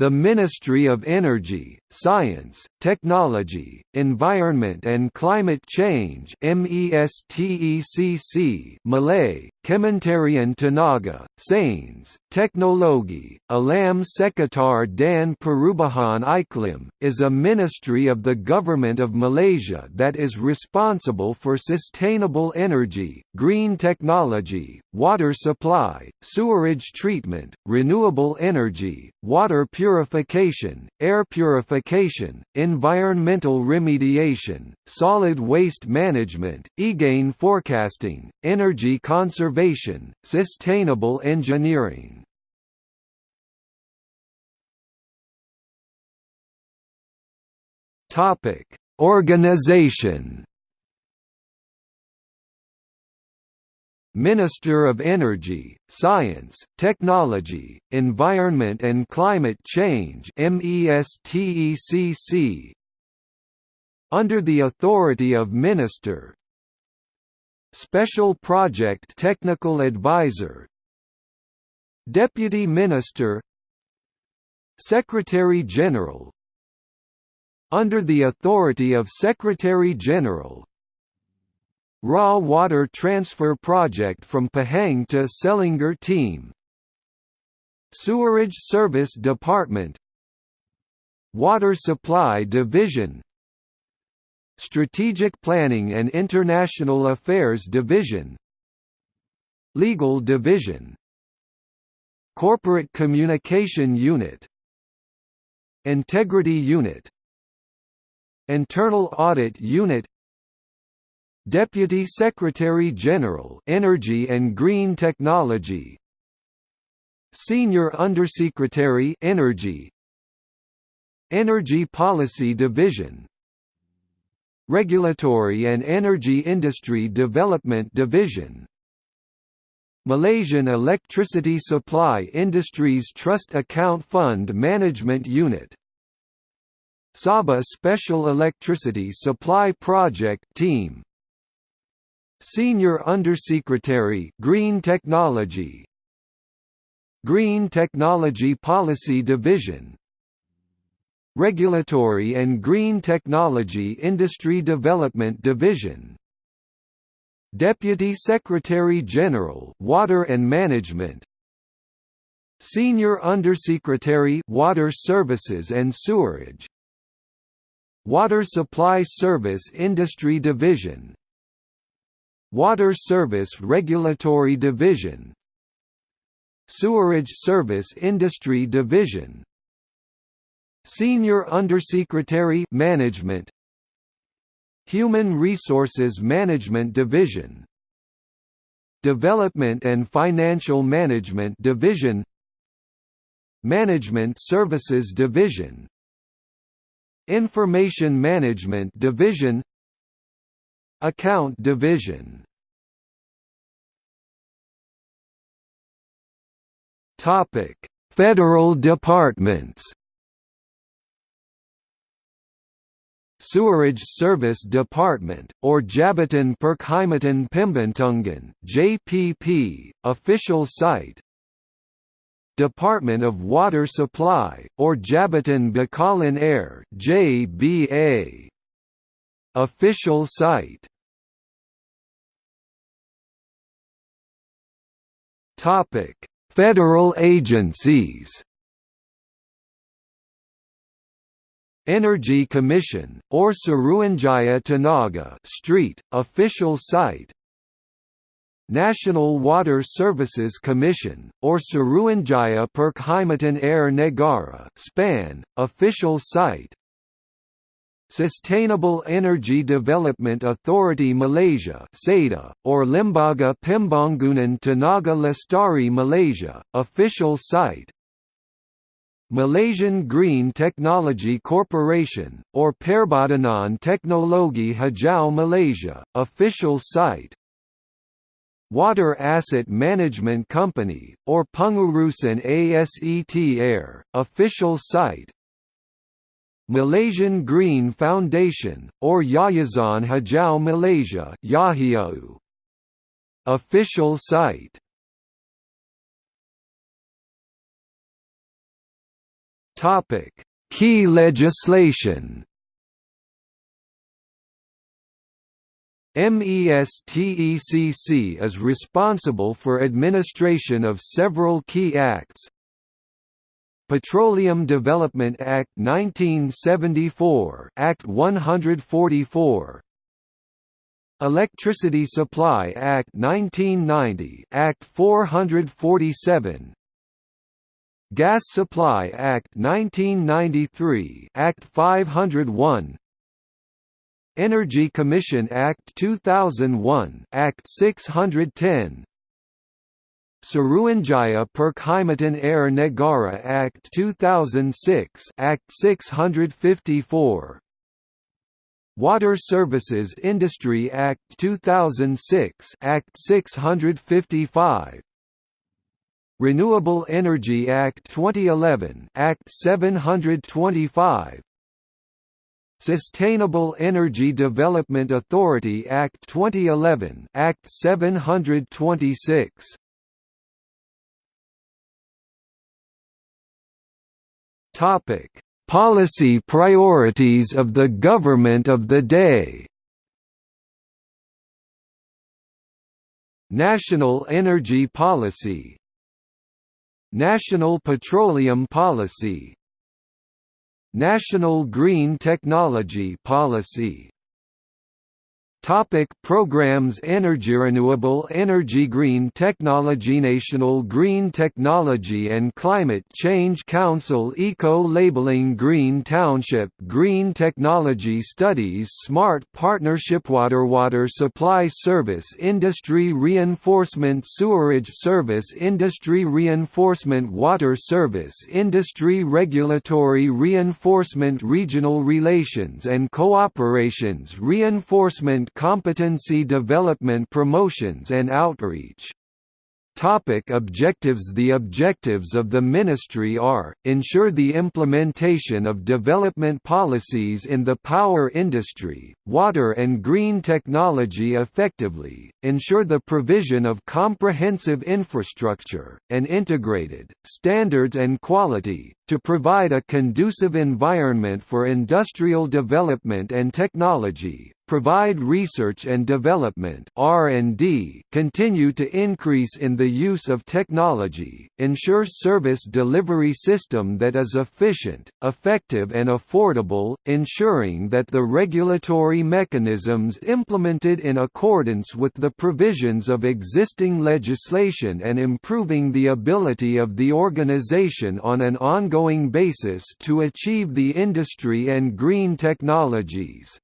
The Ministry of Energy, Science, Technology, Environment and Climate Change MESTECC Malay, Kementerian Tenaga, Sains, Teknologi, Alam Sekitar dan Perubahan Iklim, is a ministry of the Government of Malaysia that is responsible for sustainable energy, green technology, water supply, sewerage treatment, renewable energy, water purification, air purification, environmental remediation, solid waste management, EGAIN forecasting, energy conservation, sustainable engineering. Topic: Organization Minister of Energy, Science, Technology, Environment and Climate Change Under the authority of Minister. Special Project Technical Advisor. Deputy Minister. Secretary General. Under the authority of Secretary General Raw water transfer project from Pahang to Selangor team. Sewerage Service Department. Water Supply Division. Strategic Planning and International Affairs Division. Legal Division. Corporate Communication Unit. Integrity Unit. Internal Audit Unit Deputy Secretary General Energy and Green Technology. Senior Undersecretary Energy. Energy Policy Division. Regulatory and Energy Industry Development Division. Malaysian Electricity Supply Industries Trust Account Fund Management Unit. Sabah Special Electricity Supply Project Team Senior Undersecretary Green Technology. Green Technology Policy Division. Regulatory and Green Technology Industry Development Division. Deputy Secretary General Water and Management. Senior Undersecretary Water Services and Sewerage. Water Supply Service Industry Division Water Service Regulatory Division. Sewerage Service Industry Division. Senior Undersecretary Management. Human Resources Management Division. Development and Financial Management Division. Management Services Division. Information Management Division Account Division Topic: Federal departments. Sewerage Service Department, or Jabatan Perkhidmatan Pembetungan (JPP), official site. Department of Water Supply, or Jabatan Bekalan Air (JBA), official site. Topic: Federal agencies. Energy Commission, or Suruhanjaya Tenaga Street, official site. National Water Services Commission, or Suruhanjaya Perkhidmatan Air Negara SPAN, official site Sustainable Energy Development Authority Malaysia SEDA, or Lembaga Pembangunan Tenaga Lestari Malaysia, official site. Malaysian Green Technology Corporation, or Perbadanan Teknologi Hijau Malaysia, official site. Water Asset Management Company, or Pengurusan Aset Air, official site Malaysian Green Foundation, or Yayasan Hijau Malaysia Yahiau. Official site Key legislation. MESTECC is responsible for administration of several key acts. Petroleum Development Act 1974 Act 144 Electricity Supply Act 1990 Act 447 Gas Supply Act 1993 Act 501 Energy Commission Act 2001 Act 610 Suruhanjaya Perkhidmatan Air Negara Act 2006 Act 654 Water Services Industry Act 2006 Act 655 Renewable Energy Act 2011 Act 725 Sustainable Energy Development Authority Act 2011 Act 726 Topic. Policy priorities of the government of the day. National Energy Policy. National Petroleum Policy. National Green Technology Policy Topic programs Energy Renewable Energy Green Technology National Green Technology and Climate Change Council Eco-Labeling Green Township Green Technology Studies Smart Partnership Water Water Supply Service Industry Reinforcement Sewerage Service Industry Reinforcement Water Service Industry Regulatory Reinforcement Regional Relations and Cooperations Reinforcement competency development promotions and outreach. Topic objectives The objectives of the Ministry are, ensure the implementation of development policies in the power industry, water and green technology effectively, ensure the provision of comprehensive infrastructure, and integrated, standards and quality, to provide a conducive environment for industrial development and technology, provide research and development R&D, continue to increase in the use of technology, ensure service delivery system that is efficient, effective and affordable, ensuring that the regulatory mechanisms implemented in accordance with the provisions of existing legislation and improving the ability of the organization on an ongoing basis to achieve the industry and green technologies.